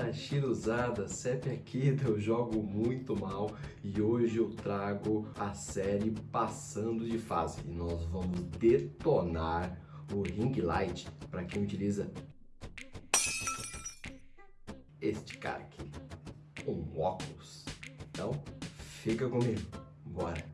Fala Chiruzada, CEP aqui eu jogo muito mal e hoje eu trago a série Passando de Fase e nós vamos detonar o Ring Light para quem utiliza este cara aqui, um óculos. Então, fica comigo, bora!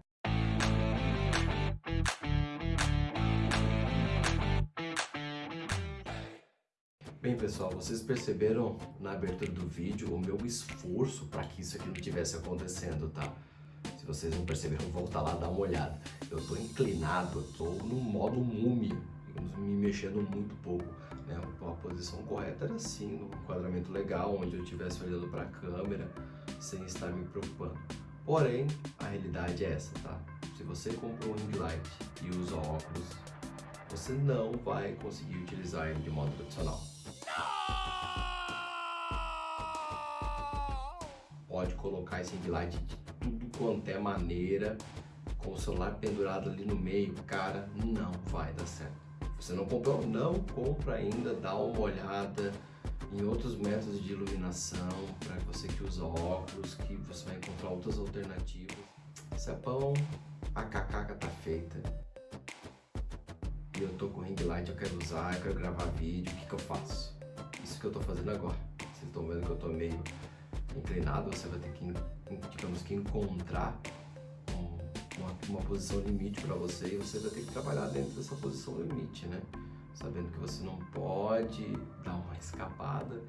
Bem pessoal, vocês perceberam na abertura do vídeo o meu esforço para que isso aqui não tivesse acontecendo, tá? Se vocês não perceberam, volta lá dar uma olhada. Eu tô inclinado, eu tô no modo múmia, me mexendo muito pouco. Né? A posição correta era assim, no enquadramento legal, onde eu estivesse olhando para a câmera, sem estar me preocupando. Porém, a realidade é essa, tá? Se você comprou um ring light e usa óculos, você não vai conseguir utilizar ele de modo tradicional. Ring light de tudo quanto é maneira, com o celular pendurado ali no meio, cara, não vai dar certo. Você não comprou? Não compra ainda, dá uma olhada em outros métodos de iluminação, para você que usa óculos, que você vai encontrar outras alternativas. Cepão, a cacaca tá feita. E eu tô com ring light, eu quero usar, eu quero gravar vídeo, o que que eu faço? Isso que eu tô fazendo agora. Vocês estão vendo que eu tô meio inclinado, você vai ter que, digamos que, encontrar uma, uma posição limite para você e você vai ter que trabalhar dentro dessa posição limite, né? Sabendo que você não pode dar uma escapada,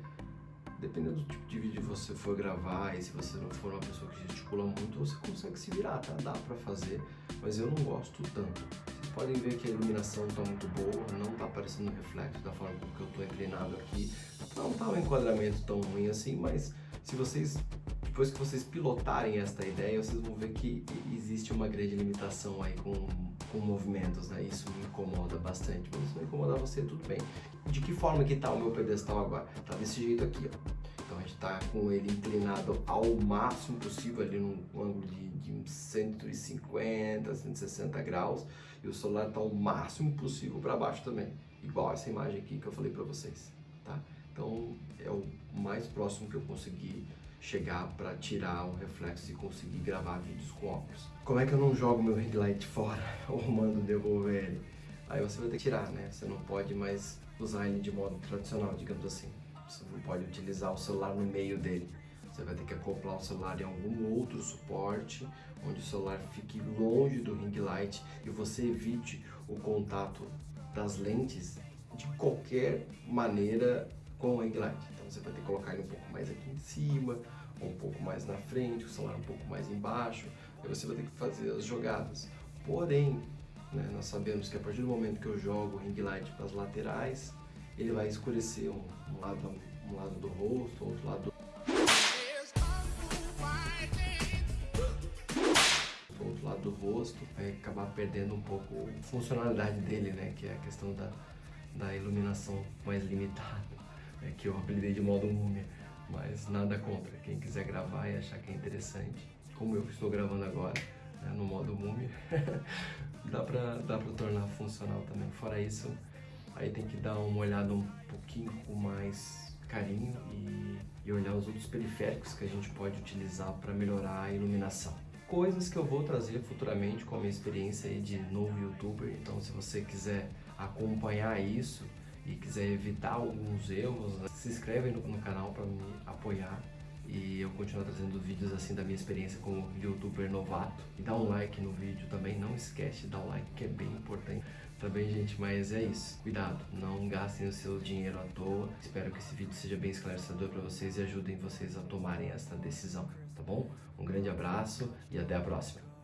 dependendo do tipo de vídeo que você for gravar e se você não for uma pessoa que gesticula muito, você consegue se virar, tá? Dá pra fazer, mas eu não gosto tanto. Podem ver que a iluminação tá muito boa, não tá aparecendo reflexo da forma como que eu tô inclinado aqui. Não tá um enquadramento tão ruim assim, mas se vocês depois que vocês pilotarem esta ideia, vocês vão ver que existe uma grande limitação aí com, com movimentos, né? Isso me incomoda bastante, mas se não incomodar você, tudo bem. De que forma que tá o meu pedestal agora? Tá desse jeito aqui, ó. Então a gente tá com ele inclinado ao máximo possível ali num ângulo de, de 150, 160 graus e o celular tá ao máximo possível para baixo também, igual essa imagem aqui que eu falei para vocês, tá? Então é o mais próximo que eu consegui chegar para tirar o reflexo e conseguir gravar vídeos com óculos. Como é que eu não jogo meu ring light fora ou mando devolver ele? Aí você vai ter que tirar, né? Você não pode mais usar ele de modo tradicional, digamos assim. Você não pode utilizar o celular no meio dele. Você vai ter que acoplar o celular em algum outro suporte, onde o celular fique longe do ring light e você evite o contato das lentes de qualquer maneira com o ring light. Então você vai ter que colocar ele um pouco mais aqui em cima, um pouco mais na frente, o celular um pouco mais embaixo. Aí você vai ter que fazer as jogadas. Porém, né, nós sabemos que a partir do momento que eu jogo o ring light para as laterais, ele vai escurecer um, um, lado, um lado do rosto, outro lado do outro lado do rosto, vai acabar perdendo um pouco a funcionalidade dele, né, que é a questão da, da iluminação mais limitada é, que eu apelidei de modo múmia, mas nada contra. Quem quiser gravar e achar que é interessante, como eu estou gravando agora, né, no modo múmia, dá pra, dá pra tornar funcional também. Fora isso, aí tem que dar uma olhada um pouquinho com mais carinho e, e olhar os outros periféricos que a gente pode utilizar para melhorar a iluminação coisas que eu vou trazer futuramente com a minha experiência de novo youtuber. Então, se você quiser acompanhar isso, e quiser evitar alguns erros, se inscreve no, no canal para me apoiar e eu continuo trazendo vídeos assim da minha experiência como youtuber novato. E dá um like no vídeo também, não esquece de dar um like que é bem importante. Tá bem, gente? Mas é isso. Cuidado, não gastem o seu dinheiro à toa. Espero que esse vídeo seja bem esclarecedor para vocês e ajudem vocês a tomarem essa decisão, tá bom? Um grande abraço e até a próxima.